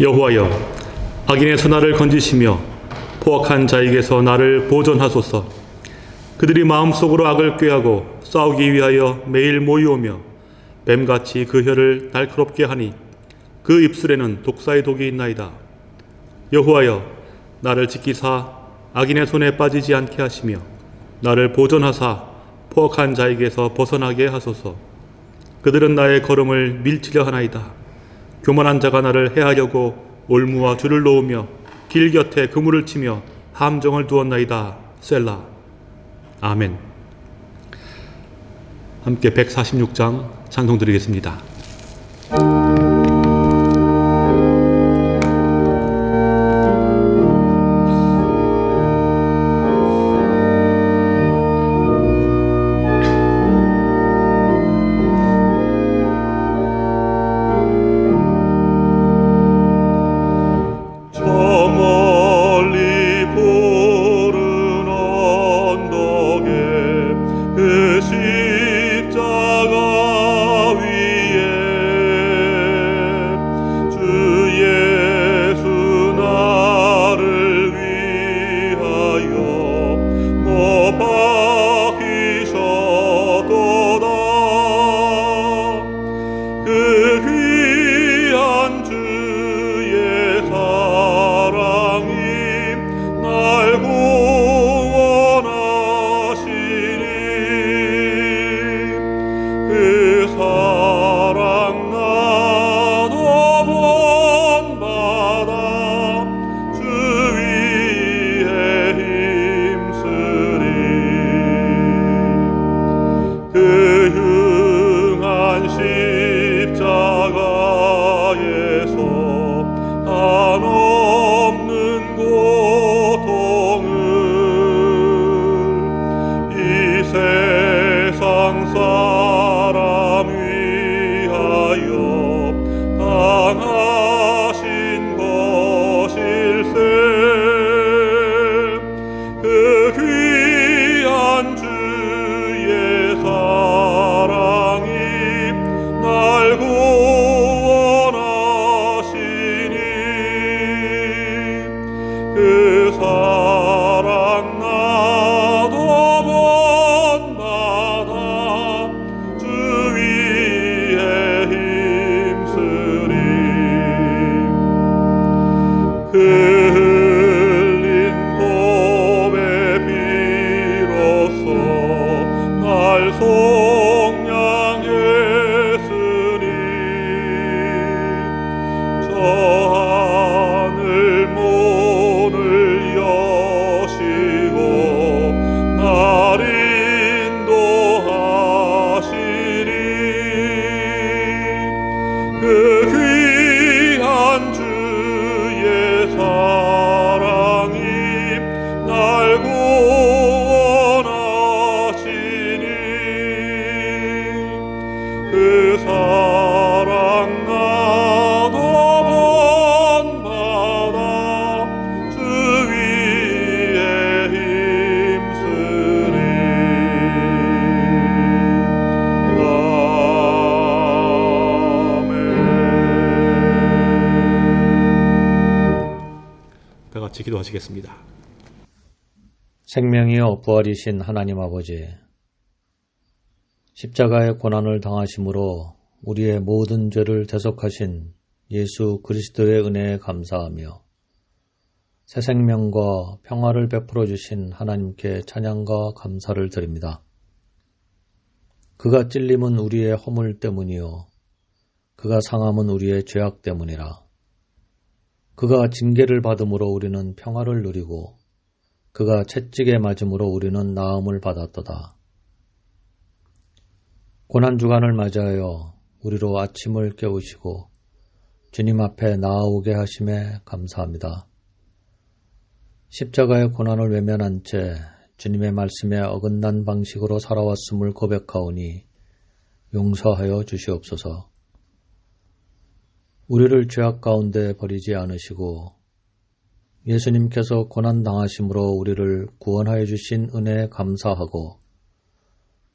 여호와여 악인의 손날을 건지시며 포악한 자에게서 나를 보존하소서. 그들이 마음속으로 악을 꾀하고 싸우기 위하여 매일 모이오며 뱀같이 그 혀를 날카롭게 하니 그 입술에는 독사의 독이 있나이다. 여호와여 나를 지키사 악인의 손에 빠지지 않게 하시며 나를 보존하사 포악한 자에게서 벗어나게 하소서. 그들은 나의 걸음을 밀치려 하나이다 교만한 자가 나를 해하려고 올무와 줄을 놓으며 길 곁에 그물을 치며 함정을 두었나이다. 셀라. 아멘. 함께 146장 찬송 드리겠습니다. 그 생명이여 부활이신 하나님 아버지, 십자가의 고난을 당하심으로 우리의 모든 죄를 대속하신 예수 그리스도의 은혜에 감사하며 새 생명과 평화를 베풀어 주신 하나님께 찬양과 감사를 드립니다. 그가 찔림은 우리의 허물 때문이요 그가 상함은 우리의 죄악 때문이라. 그가 징계를 받음으로 우리는 평화를 누리고 그가 채찍에 맞음으로 우리는 나음을 받았도다. 고난 주간을 맞이하여 우리로 아침을 깨우시고 주님 앞에 나아오게 하심에 감사합니다. 십자가의 고난을 외면한 채 주님의 말씀에 어긋난 방식으로 살아왔음을 고백하오니 용서하여 주시옵소서. 우리를 죄악 가운데 버리지 않으시고 예수님께서 고난당하심으로 우리를 구원하여 주신 은혜에 감사하고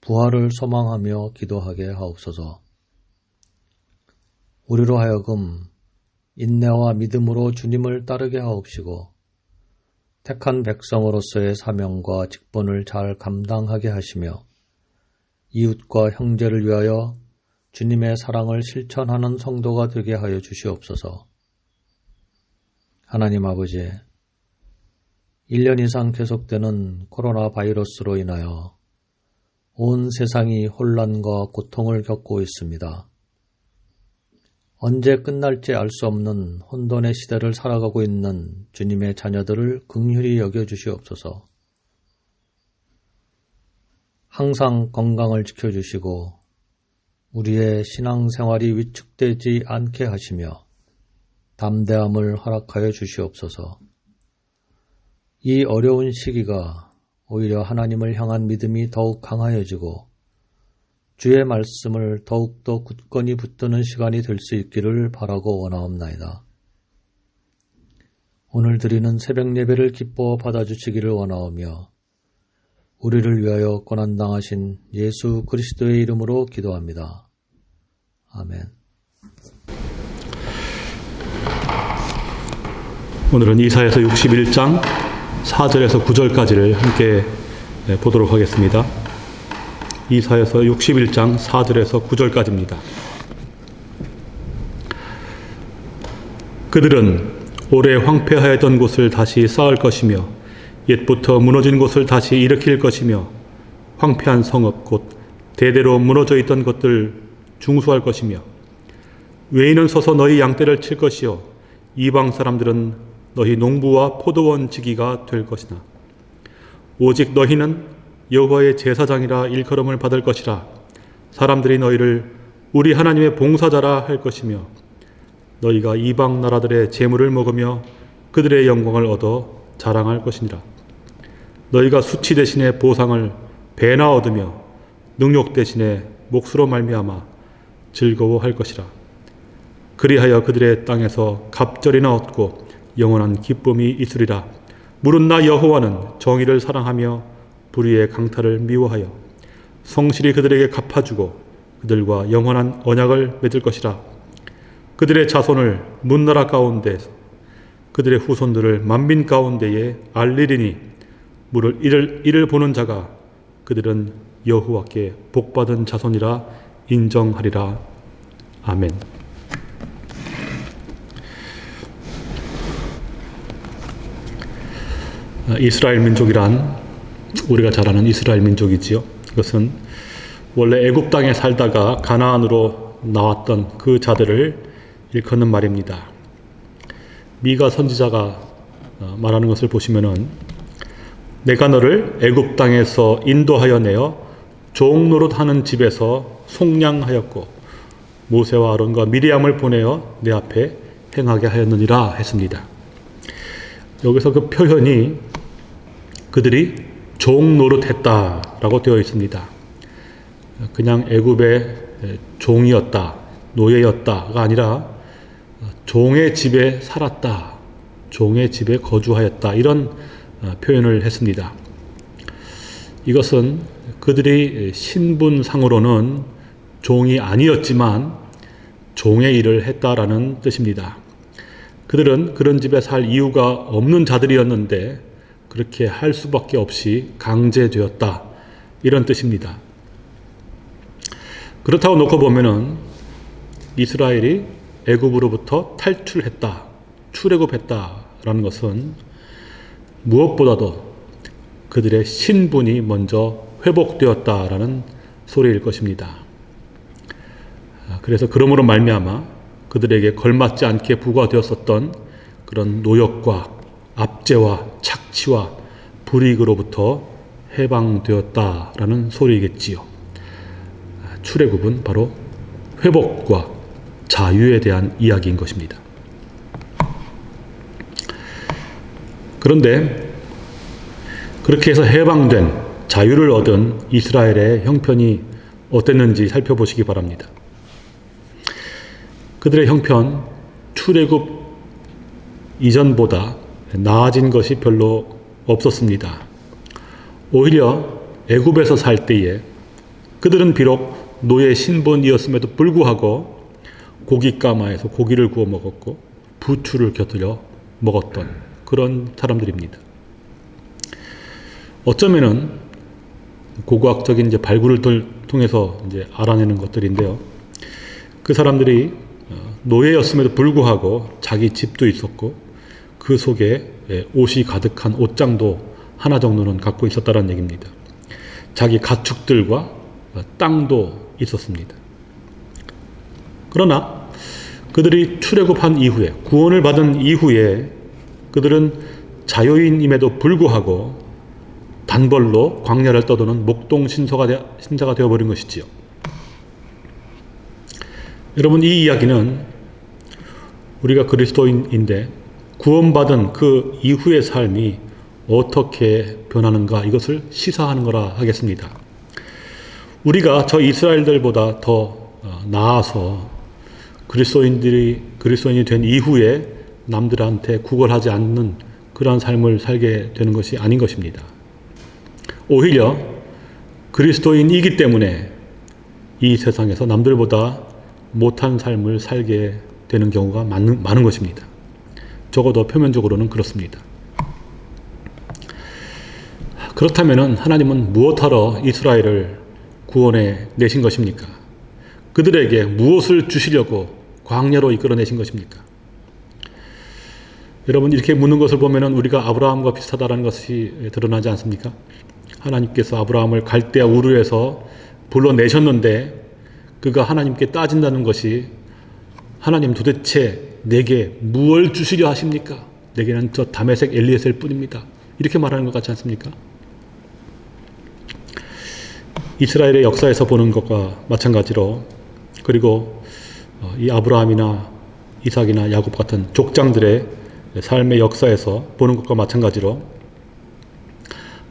부활을 소망하며 기도하게 하옵소서. 우리로 하여금 인내와 믿음으로 주님을 따르게 하옵시고 택한 백성으로서의 사명과 직분을 잘 감당하게 하시며 이웃과 형제를 위하여 주님의 사랑을 실천하는 성도가 되게 하여 주시옵소서. 하나님 아버지, 1년 이상 계속되는 코로나 바이러스로 인하여 온 세상이 혼란과 고통을 겪고 있습니다. 언제 끝날지 알 수 없는 혼돈의 시대를 살아가고 있는 주님의 자녀들을 긍휼히 여겨 주시옵소서. 항상 건강을 지켜 주시고 우리의 신앙생활이 위축되지 않게 하시며 담대함을 허락하여 주시옵소서. 이 어려운 시기가 오히려 하나님을 향한 믿음이 더욱 강하여지고 주의 말씀을 더욱더 굳건히 붙드는 시간이 될 수 있기를 바라고 원하옵나이다. 오늘 드리는 새벽 예배를 기뻐 받아주시기를 원하오며 우리를 위하여 고난당하신 예수 그리스도의 이름으로 기도합니다. 아멘. 오늘은 이사에서 61장 4절에서 9절까지를 함께 네, 보도록 하겠습니다. 이사에서 61장 4절에서 9절까지입니다. 그들은 오래 황폐하였던 곳을 다시 쌓을 것이며 옛부터 무너진 곳을 다시 일으킬 것이며 황폐한 성읍 곧 대대로 무너져 있던 것들 중수할 것이며 외인은 서서 너희 양떼를 칠 것이요 이방 사람들은 너희 농부와 포도원 지기가 될 것이나. 오직 너희는 여호와의 제사장이라 일컬음을 받을 것이라. 사람들이 너희를 우리 하나님의 봉사자라 할 것이며 너희가 이방 나라들의 재물을 먹으며 그들의 영광을 얻어 자랑할 것이니라. 너희가 수치 대신에 보상을 배나 얻으며 능욕 대신에 몫으로 말미암아 즐거워할 것이라. 그리하여 그들의 땅에서 갑절이나 얻고 영원한 기쁨이 있으리라. 물은 나 여호와는 정의를 사랑하며 불의의 강탈을 미워하여 성실히 그들에게 갚아주고 그들과 영원한 언약을 맺을 것이라. 그들의 자손을 문나라 가운데 그들의 후손들을 만민 가운데에 알리리니 물을 이를, 이를 보는 자가 그들은 여호와께 복받은 자손이라 인정하리라. 아멘. 이스라엘 민족이란 우리가 잘 아는 이스라엘 민족이지요. 그것은 원래 애굽 땅에 살다가 가나안으로 나왔던 그 자들을 일컫는 말입니다. 미가 선지자가 어, 말하는 것을 보시면은 내가 너를 애굽 땅에서 인도하여 내어 종노릇 하는 집에서 속량하였고 모세와 아론과 미리암을 보내어 내 앞에 행하게 하였느니라 했습니다. 여기서 그 표현이 그들이 종노릇했다 라고 되어 있습니다. 그냥 애굽의 종이었다, 노예였다가 아니라 종의 집에 살았다, 종의 집에 거주하였다 이런 표현을 했습니다. 이것은 그들이 신분상으로는 종이 아니었지만 종의 일을 했다라는 뜻입니다. 그들은 그런 집에 살 이유가 없는 자들이었는데 그렇게 할 수밖에 없이 강제되었다. 이런 뜻입니다. 그렇다고 놓고 보면은 이스라엘이 애굽으로부터 탈출했다. 출애굽했다 라는 것은 무엇보다도 그들의 신분이 먼저 회복되었다라는 소리일 것입니다. 그래서 그러므로 말미암아 그들에게 걸맞지 않게 부과되었었던 그런 노역과 압제와 착 취와 불이익으로부터 해방되었다라는 소리겠지요. 출애굽은 바로 회복과 자유에 대한 이야기인 것입니다. 그런데 그렇게 해서 해방된 자유를 얻은 이스라엘의 형편이 어땠는지 살펴보시기 바랍니다. 그들의 형편 출애굽 이전보다 나아진 것이 별로 없었습니다. 오히려 애굽에서 살 때에 그들은 비록 노예 신분이었음에도 불구하고 고깃가마에서 고기를 구워 먹었고 부추를 곁들여 먹었던 그런 사람들입니다. 어쩌면은 고고학적인 이제 발굴을 들- 통해서 이제 알아내는 것들인데요. 그 사람들이 어, 노예였음에도 불구하고 자기 집도 있었고 그 속에 예, 옷이 가득한 옷장도 하나 정도는 갖고 있었다는 얘기입니다. 자기 가축들과 어, 땅도 있었습니다. 그러나 그들이 출애굽한 이후에 구원을 받은 이후에 그들은 자유인임에도 불구하고 단벌로 광야를 떠도는 목동 신서가 되, 신자가 되어버린 것이지요. 여러분 이 이야기는 우리가 그리스도인인데 구원받은 그 이후의 삶이 어떻게 변하는가 이것을 시사하는 거라 하겠습니다. 우리가 저 이스라엘들보다 더 어, 나아서 그리스도인들이 그리스도인이 된 이후에 남들한테 구걸하지 않는 그러한 삶을 살게 되는 것이 아닌 것입니다. 오히려 그리스도인이기 때문에 이 세상에서 남들보다 못한 삶을 살게 되는 경우가 많은, 많은 것입니다. 적어도 표면적으로는 그렇습니다. 그렇다면 하나님은 무엇하러 이스라엘을 구원해 내신 것입니까? 그들에게 무엇을 주시려고 광야로 이끌어내신 것입니까? 여러분 이렇게 묻는 것을 보면 우리가 아브라함과 비슷하다는 것이 드러나지 않습니까? 하나님께서 아브라함을 갈대아 우르에서 불러내셨는데 그가 하나님께 따진다는 것이 하나님 도대체 내게 무엇을 주시려 하십니까? 내게는 저 다메섹 엘리에셀 뿐입니다. 이렇게 말하는 것 같지 않습니까? 이스라엘의 역사에서 보는 것과 마찬가지로 그리고 어, 이 아브라함이나 이삭이나 야곱 같은 족장들의 삶의 역사에서 보는 것과 마찬가지로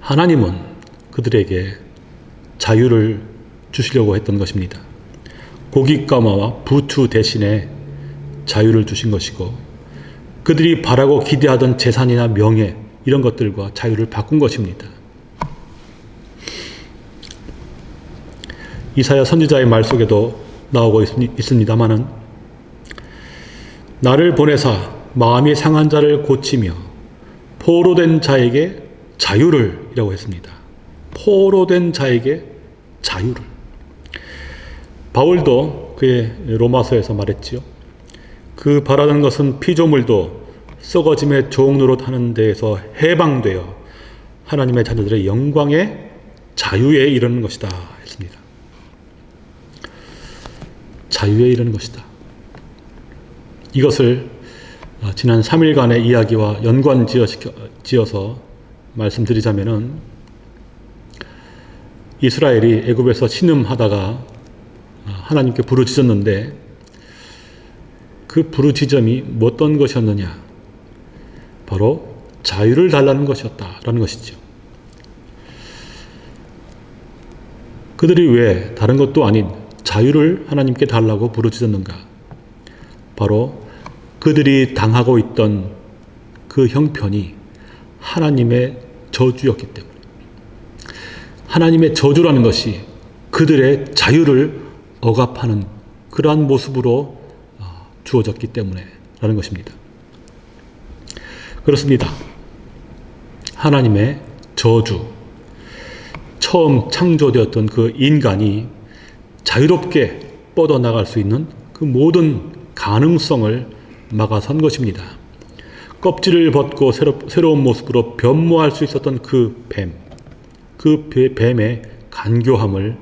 하나님은 그들에게 자유를 주시려고 했던 것입니다. 고깃가마와 부추 대신에 자유를 주신 것이고 그들이 바라고 기대하던 재산이나 명예 이런 것들과 자유를 바꾼 것입니다. 이사야 선지자의 말 속에도 나오고 있습니다마는 나를 보내사 마음이 상한 자를 고치며 포로된 자에게 자유를 이라고 했습니다. 포로된 자에게 자유를. 바울도 그의 로마서에서 말했지요. 그 바라는 것은 피조물도 썩어짐의 종 노릇 하는 데에서 해방되어 하나님의 자녀들의 영광의 자유에 이르는 것이다 했습니다. 자유에 이르는 것이다. 이것을 어, 지난 3일간의 이야기와 연관 지어서 말씀드리자면은 이스라엘이 애굽에서 신음하다가 어, 하나님께 부르짖었는데 그 부르짖음이 어떤 것이었느냐? 바로 자유를 달라는 것이었다라는 것이죠. 그들이 왜 다른 것도 아닌 자유를 하나님께 달라고 부르짖었는가? 바로 그들이 당하고 있던 그 형편이 하나님의 저주였기 때문에 하나님의 저주라는 것이 그들의 자유를 억압하는 그러한 모습으로 어, 주어졌기 때문에 라는 것입니다. 그렇습니다. 하나님의 저주 처음 창조되었던 그 인간이 자유롭게 뻗어나갈 수 있는 그 모든 가능성을 막아선 것입니다. 껍질을 벗고 새로, 새로운 모습으로 변모할 수 있었던 그 뱀, 그 뱀의 간교함을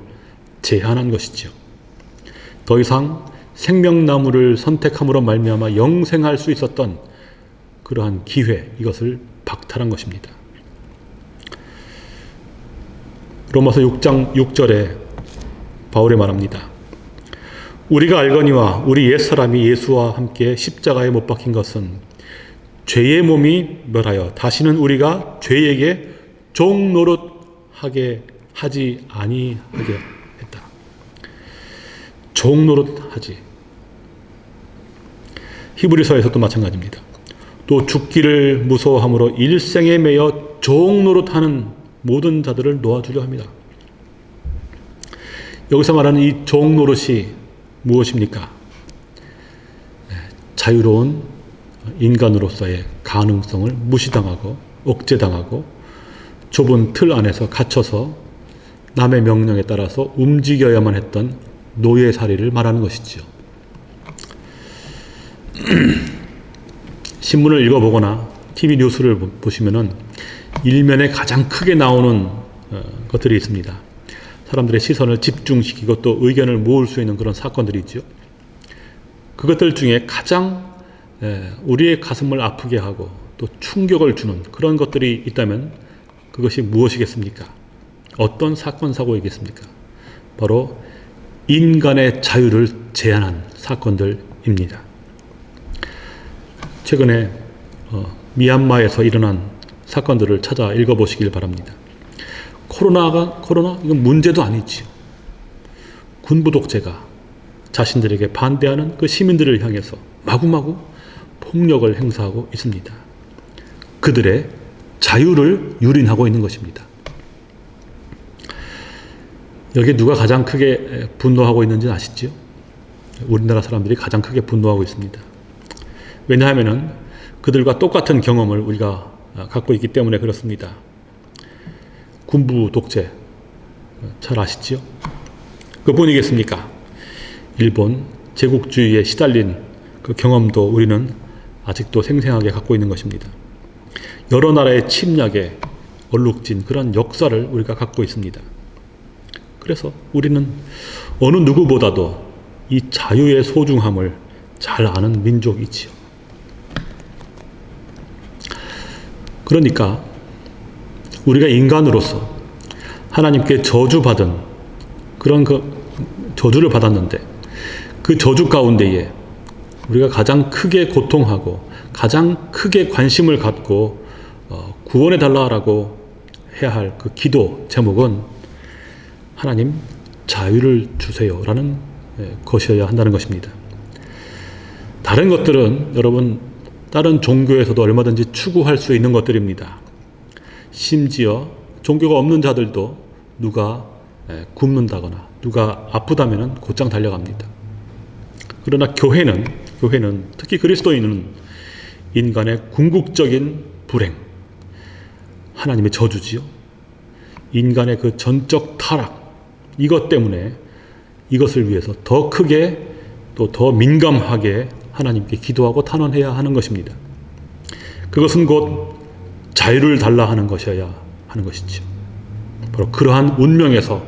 제한한 것이지요. 더 이상 생명나무를 선택함으로 말미암아 영생할 수 있었던 그러한 기회 이것을 박탈한 것입니다. 로마서 6장 6절에 바울이 말합니다. 우리가 알거니와 우리 옛사람이 예수와 함께 십자가에 못 박힌 것은 죄의 몸이 멸하여 다시는 우리가 죄에게 종노릇하게 하지 아니하게. 종노릇하지. 히브리서에서 도 마찬가지입니다. 또 죽기를 무서워함으로 일생에 매여 종노릇 하는 모든 자들을 놓아주려 합니다. 여기서 말하는 이 종노릇이 무엇입니까? 네, 자유로운 인간으로서의 가능성을 무시당하고 억제당하고 좁은 틀 안에서 갇혀서 남의 명령에 따라서 움직여야만 했던 노예살이를 말하는 것이지요. 신문을 읽어보거나 TV 뉴스를 보- 보시면은 일면에 가장 크게 나오는 어, 것들이 있습니다. 사람들의 시선을 집중시키고 또 의견을 모을 수 있는 그런 사건들이 있죠. 그것들 중에 가장 에, 우리의 가슴을 아프게 하고 또 충격을 주는 그런 것들이 있다면 그것이 무엇이겠습니까? 어떤 사건 사고이겠습니까? 바로 인간의 자유를 제한한 사건들입니다. 최근에 어, 미얀마에서 일어난 사건들을 찾아 읽어보시길 바랍니다. 코로나가 코로나 이건 문제도 아니지요. 군부 독재가 자신들에게 반대하는 그 시민들을 향해서 마구마구 폭력을 행사하고 있습니다. 그들의 자유를 유린하고 있는 것입니다. 여기 누가 가장 크게 분노하고 있는지 아시죠? 우리나라 사람들이 가장 크게 분노하고 있습니다. 왜냐하면은 그들과 똑같은 경험을 우리가 갖고 있기 때문에 그렇습니다. 군부 독재 잘 아시죠? 그뿐이겠습니까? 일본 제국주의에 시달린 그 경험도 우리는 아직도 생생하게 갖고 있는 것입니다. 여러 나라의 침략에 얼룩진 그런 역사를 우리가 갖고 있습니다. 그래서 우리는 어느 누구보다도 이 자유의 소중함을 잘 아는 민족이지요. 그러니까 우리가 인간으로서 하나님께 저주받은 그런 그 저주를 받았는데 그 저주 가운데에 우리가 가장 크게 고통하고 가장 크게 관심을 갖고 어, 구원해 달라라고 해야 할 그 기도 제목은 하나님 자유를 주세요 라는 예, 것이어야 한다는 것입니다. 다른 것들은 여러분 다른 종교에서도 얼마든지 추구할 수 있는 것들입니다. 심지어 종교가 없는 자들도 누가 예, 굶는다거나 누가 아프다면은 곧장 달려갑니다. 그러나 교회는 교회는 특히 그리스도인은 인간의 궁극적인 불행, 하나님의 저주지요. 인간의 그 전적 타락 이것 때문에 이것을 위해서 더 크게 또 더 민감하게 하나님께 기도하고 탄원해야 하는 것입니다. 그것은 곧 자유를 달라 하는 것이어야 하는 것이죠. 바로 그러한 운명에서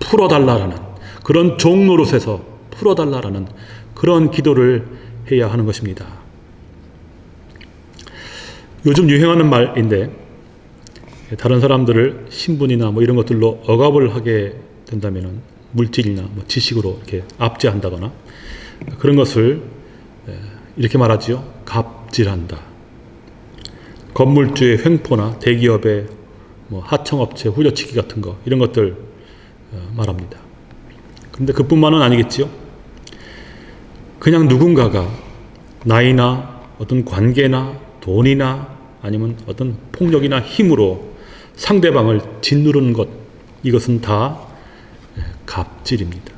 풀어달라라는 그런 종노릇에서 풀어달라라는 그런 기도를 해야 하는 것입니다. 요즘 유행하는 말인데 다른 사람들을 신분이나 뭐 이런 것들로 억압을 하게 된다면 물질이나 뭐 지식으로 이렇게 압제한다거나 그런 것을 이렇게 말하지요. 갑질한다. 건물주의 횡포나 대기업의 뭐 하청업체 후려치기 같은 거 이런 것들 어, 말합니다. 그런데 그뿐만은 아니겠지요. 그냥 누군가가 나이나 어떤 관계나 돈이나 아니면 어떤 폭력이나 힘으로 상대방을 짓누르는 것 이것은 다 갑질입니다.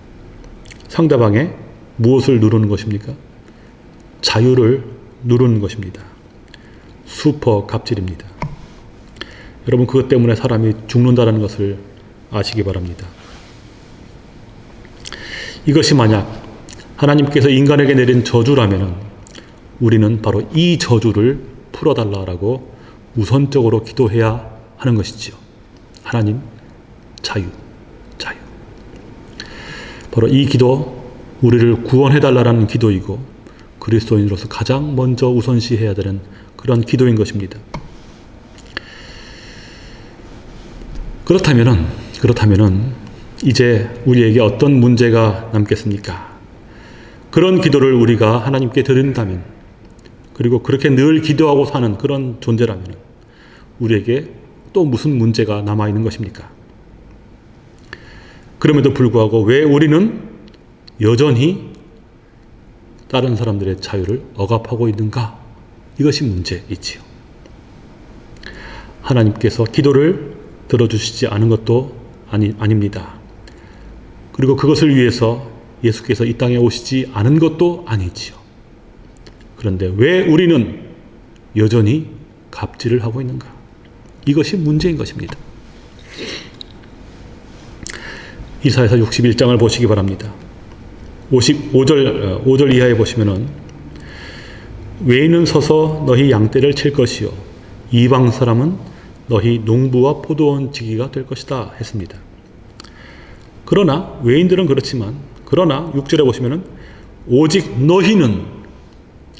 상대방의 무엇을 누르는 것입니까? 자유를 누르는 것입니다. 슈퍼 갑질입니다. 여러분 그것 때문에 사람이 죽는다는 것을 아시기 바랍니다. 이것이 만약 하나님께서 인간에게 내린 저주라면 우리는 바로 이 저주를 풀어달라라고 우선적으로 기도해야 하는 것이지요. 하나님 자유. 바로 이 기도 우리를 구원해달라는 기도이고 그리스도인으로서 가장 먼저 우선시해야 되는 그런 기도인 것입니다. 그렇다면은 그렇다면은 이제 우리에게 어떤 문제가 남겠습니까? 그런 기도를 우리가 하나님께 드린다면 그리고 그렇게 늘 기도하고 사는 그런 존재라면 우리에게 또 무슨 문제가 남아 있는 것입니까? 그럼에도 불구하고 왜 우리는 여전히 다른 사람들의 자유를 억압하고 있는가? 이것이 문제이지요. 하나님께서 기도를 들어주시지 않은 것도 아니, 아닙니다. 그리고 그것을 위해서 예수께서 이 땅에 오시지 않은 것도 아니지요. 그런데 왜 우리는 여전히 갑질을 하고 있는가? 이것이 문제인 것입니다. 이사에서 61장을 보시기 바랍니다. 55절, 5절 이하에 보시면은 외인은 서서 너희 양떼를 칠 것이요 이방 사람은 너희 농부와 포도원 지기가 될 것이다 했습니다. 그러나 외인들은 그렇지만 그러나 6절에 보시면은 오직 너희는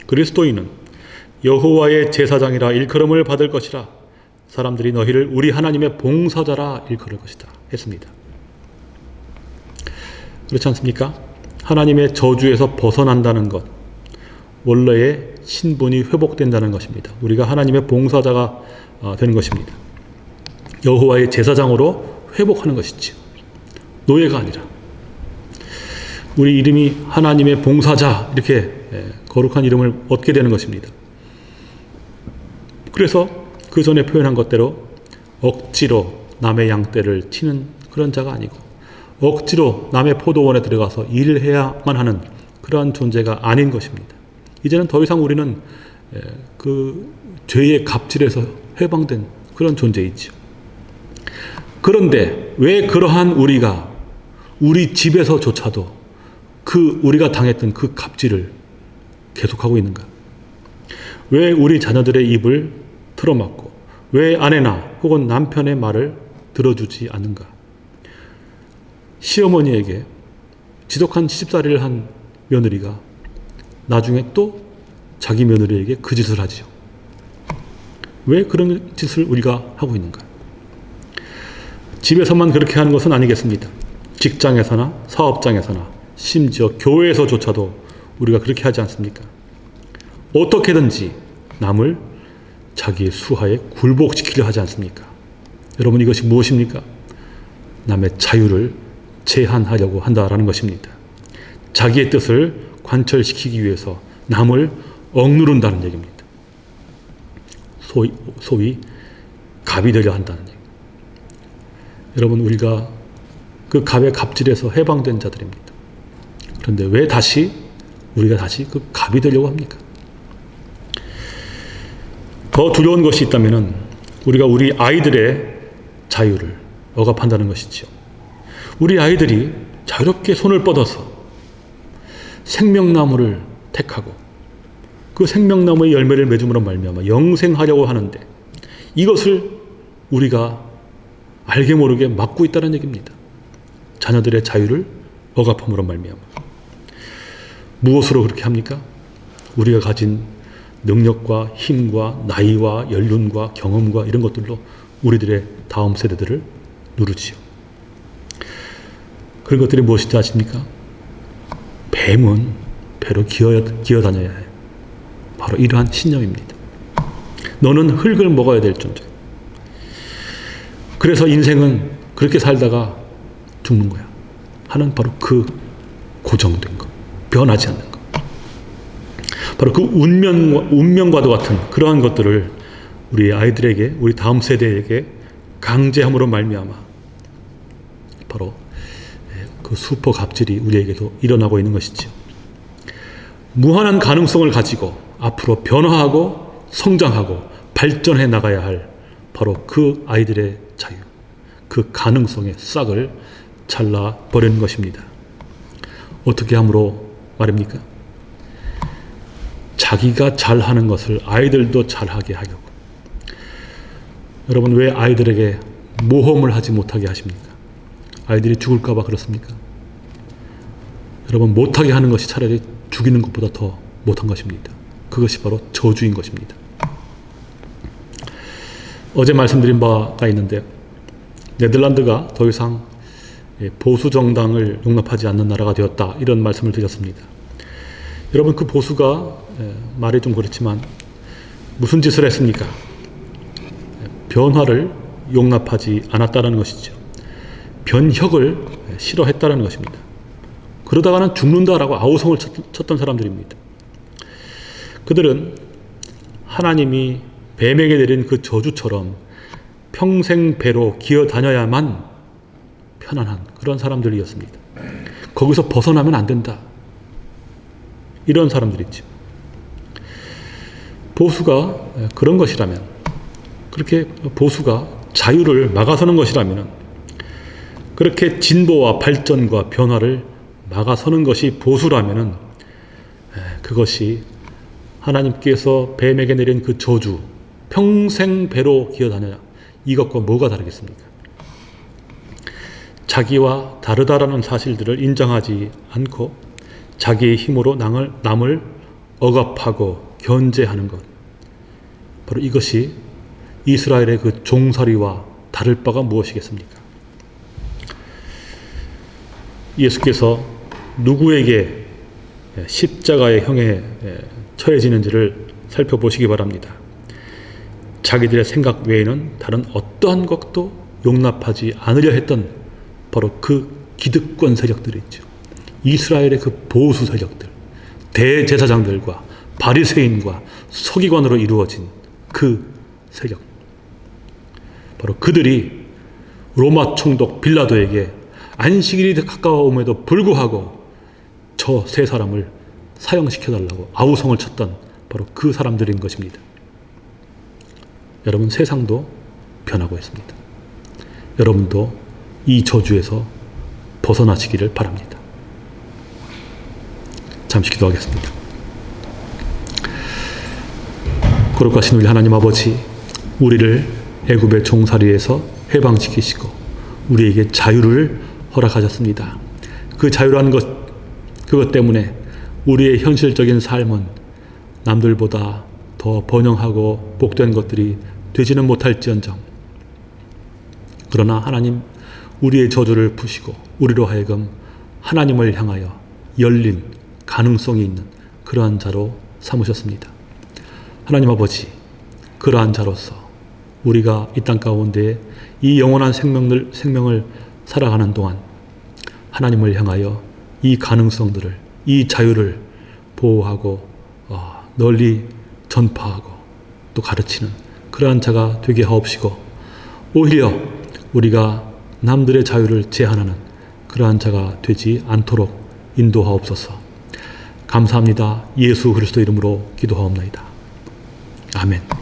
그리스도인은 여호와의 제사장이라 일컬음을 받을 것이라 사람들이 너희를 우리 하나님의 봉사자라 일컬을 것이다 했습니다. 그렇지 않습니까? 하나님의 저주에서 벗어난다는 것, 원래의 신분이 회복된다는 것입니다. 우리가 하나님의 봉사자가 어, 되는 것입니다. 여호와의 제사장으로 회복하는 것이지요. 노예가 아니라 우리 이름이 하나님의 봉사자 이렇게 예, 거룩한 이름을 얻게 되는 것입니다. 그래서 그 전에 표현한 것대로 억지로 남의 양떼를 치는 그런 자가 아니고 억지로 남의 포도원에 들어가서 일을 해야만 하는 그러한 존재가 아닌 것입니다. 이제는 더 이상 우리는 예, 그 죄의 갑질에서 해방된 그런 존재이지요. 그런데 왜 그러한 우리가 우리 집에서조차도 그 우리가 당했던 그 갑질을 계속하고 있는가? 왜 우리 자녀들의 입을 틀어막고 왜 아내나 혹은 남편의 말을 들어주지 않는가? 시어머니에게 지독한 시집살이를 한 며느리가 나중에 또 자기 며느리에게 그 짓을 하지요. 왜 그런 짓을 우리가 하고 있는가? 집에서만 그렇게 하는 것은 아니겠습니다. 직장에서나 사업장에서나 심지어 교회에서조차도 우리가 그렇게 하지 않습니까? 어떻게든지 남을 자기의 수하에 굴복시키려 하지 않습니까? 여러분 이것이 무엇입니까? 남의 자유를 제한하려고 한다라는 것입니다. 자기의 뜻을 관철시키기 위해서 남을 억누른다는 얘기입니다. 소위, 소위 갑이 되려 한다는 얘기. 여러분 우리가 그 갑의 갑질에서 해방된 자들입니다. 그런데 왜 다시 우리가 다시 그 갑이 되려고 합니까? 더 두려운 것이 있다면 우리가 우리 아이들의 자유를 억압한다는 것이죠. 우리 아이들이 자유롭게 손을 뻗어서 생명나무를 택하고 그 생명나무의 열매를 맺음으로 말미암아 영생하려고 하는데 이것을 우리가 알게 모르게 막고 있다는 얘기입니다. 자녀들의 자유를 억압함으로 말미암아 무엇으로 그렇게 합니까? 우리가 가진 능력과 힘과 나이와 연륜과 경험과 이런 것들로 우리들의 다음 세대들을 누르지요. 그런 것들이 무엇인지 아십니까? 뱀은 배로 기어, 기어 다녀야 해요. 바로 이러한 신념입니다. 너는 흙을 먹어야 될 존재. 그래서 인생은 그렇게 살다가 죽는 거야. 하는 바로 그 고정된 것. 변하지 않는 것. 바로 그 운명, 운명과도 같은 그러한 것들을 우리 아이들에게, 우리 다음 세대에게 강제함으로 말미암아 바로 그 슈퍼 갑질이 우리에게도 일어나고 있는 것이죠. 무한한 가능성을 가지고 앞으로 변화하고 성장하고 발전해 나가야 할 바로 그 아이들의 자유, 그 가능성의 싹을 잘라 버리는 것입니다. 어떻게 함으로 말입니까? 자기가 잘하는 것을 아이들도 잘하게 하려고. 여러분 왜 아이들에게 모험을 하지 못하게 하십니까? 아이들이 죽을까봐 그렇습니까? 여러분 못하게 하는 것이 차라리 죽이는 것보다 더 못한 것입니다. 그것이 바로 저주인 것입니다. 어제 말씀드린 바가 있는데 네덜란드가 더 이상 보수 정당을 용납하지 않는 나라가 되었다 이런 말씀을 드렸습니다. 여러분 그 보수가 말이 좀 그렇지만 무슨 짓을 했습니까? 변화를 용납하지 않았다는 것이죠. 변혁을 싫어했다는 것입니다. 그러다가는 죽는다라고 아우성을 쳤던 사람들입니다. 그들은 하나님이 뱀에게 내린 그 저주처럼 평생 배로 기어 다녀야만 편안한 그런 사람들이었습니다. 거기서 벗어나면 안 된다. 이런 사람들이죠. 보수가 그런 것이라면 그렇게 보수가 자유를 막아서는 것이라면 그렇게 진보와 발전과 변화를 막아서는 것이 보수라면 그것이 하나님께서 뱀에게 내린 그 저주 평생 배로 기어다녀 이것과 뭐가 다르겠습니까? 자기와 다르다라는 사실들을 인정하지 않고 자기의 힘으로 남을, 남을 억압하고 견제하는 것. 바로 이것이 이스라엘의 그 종살이와 다를 바가 무엇이겠습니까? 예수께서 누구에게 십자가의 형에 처해지는지를 살펴보시기 바랍니다. 자기들의 생각 외에는 다른 어떠한 것도 용납하지 않으려 했던 바로 그 기득권 세력들이 있죠. 이스라엘의 그 보수 세력들, 대제사장들과 바리새인과 서기관으로 이루어진 그 세력. 바로 그들이 로마 총독 빌라도에게 안식일이 가까워옴에도 불구하고 저 세 사람을 사형시켜달라고 아우성을 쳤던 바로 그 사람들인 것입니다. 여러분 세상도 변하고 있습니다. 여러분도 이 저주에서 벗어나시기를 바랍니다. 잠시 기도하겠습니다. 거룩하신 우리 하나님 아버지, 우리를 애굽의 종살이에서 해방시키시고 우리에게 자유를 허락하셨습니다. 그 자유라는 것, 그것 때문에 우리의 현실적인 삶은 남들보다 더 번영하고 복된 것들이 되지는 못할지언정. 그러나 하나님, 우리의 저주를 푸시고 우리로 하여금 하나님을 향하여 열린 가능성이 있는 그러한 자로 삼으셨습니다. 하나님 아버지, 그러한 자로서 우리가 이 땅 가운데 이 영원한 생명을, 생명을 살아가는 동안 하나님을 향하여 이 가능성들을, 이 자유를 보호하고 어, 널리 전파하고 또 가르치는 그러한 자가 되게 하옵시고 오히려 우리가 남들의 자유를 제한하는 그러한 자가 되지 않도록 인도하옵소서. 감사합니다. 예수 그리스도 이름으로 기도하옵나이다. 아멘.